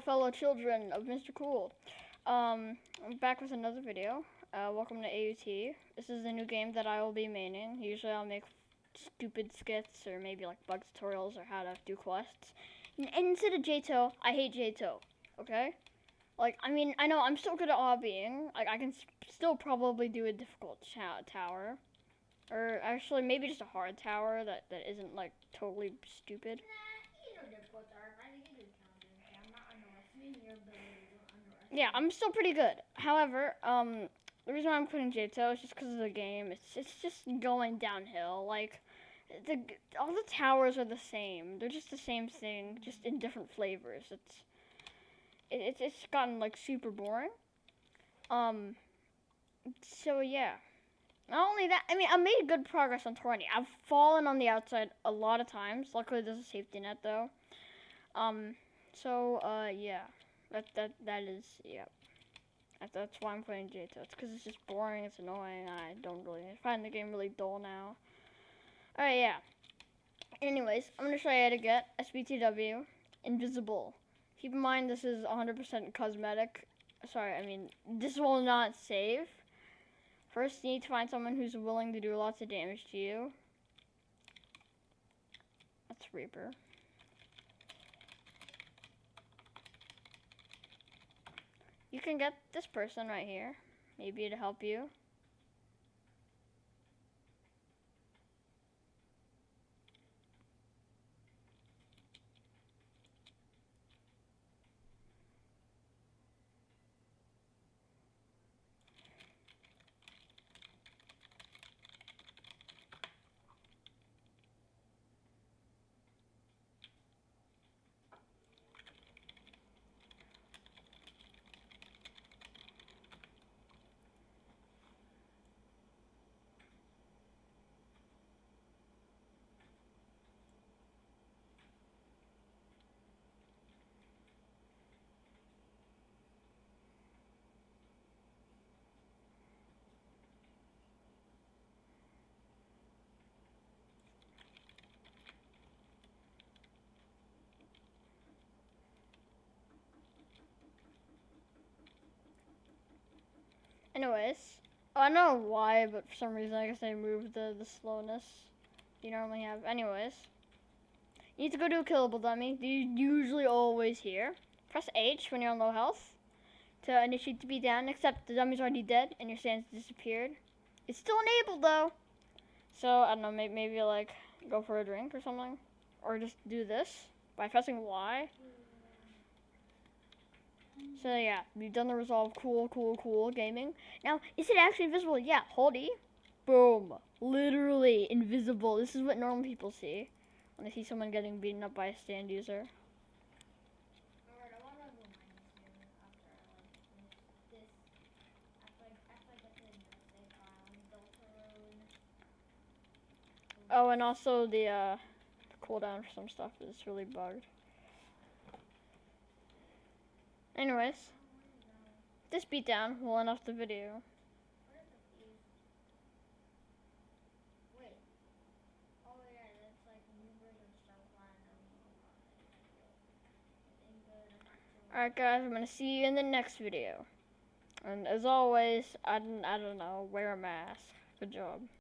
Fellow children of Mr. Cool. Um, I'm back with another video. Uh, welcome to AUT. This is a new game that I will be maining. Usually I'll make stupid skits or maybe like bug tutorials or how to do quests. And instead of JTO, I hate JTO. Okay? Like, I mean, I know I'm still good at lobbying. Like, I can still probably do a difficult tower. Or actually, maybe just a hard tower that, that isn't like totally stupid. Yeah, I'm still pretty good. However, um, the reason why I'm putting JTO is just because of the game. It's it's just going downhill. Like, the all the towers are the same. They're just the same thing, just in different flavors. It's it, it's it's gotten like super boring. Um. So yeah. Not only that, I mean, I made good progress on 20. I've fallen on the outside a lot of times. Luckily, there's a safety net though. Um. So uh, yeah. That that that is yeah. That, that's why I'm playing JTO. It's because it's just boring. It's annoying. I don't really I find the game really dull now. Alright, yeah. Anyways, I'm gonna show you how to get SPTW invisible. Keep in mind this is 100% cosmetic. Sorry, I mean this will not save. First, you need to find someone who's willing to do lots of damage to you. That's Reaper. You can get this person right here, maybe to help you. Anyways, I don't know why, but for some reason I guess they moved the, the slowness you normally have. Anyways, you need to go do a killable dummy. You usually always here. Press H when you're on low health to initiate to be down, except the dummy's already dead and your stance disappeared. It's still enabled though. So, I don't know, maybe, maybe like go for a drink or something. Or just do this by pressing Y. So yeah, we've done the resolve. Cool, cool, cool gaming. Now, is it actually invisible? Yeah, hold E. Boom. Literally invisible. This is what normal people see when they see someone getting beaten up by a stand user. Oh, and also the uh, cooldown for some stuff is really bugged. Anyways, this beatdown will end off the video. Alright guys, I'm going to see you in the next video. And as always, I, I don't know, wear a mask. Good job.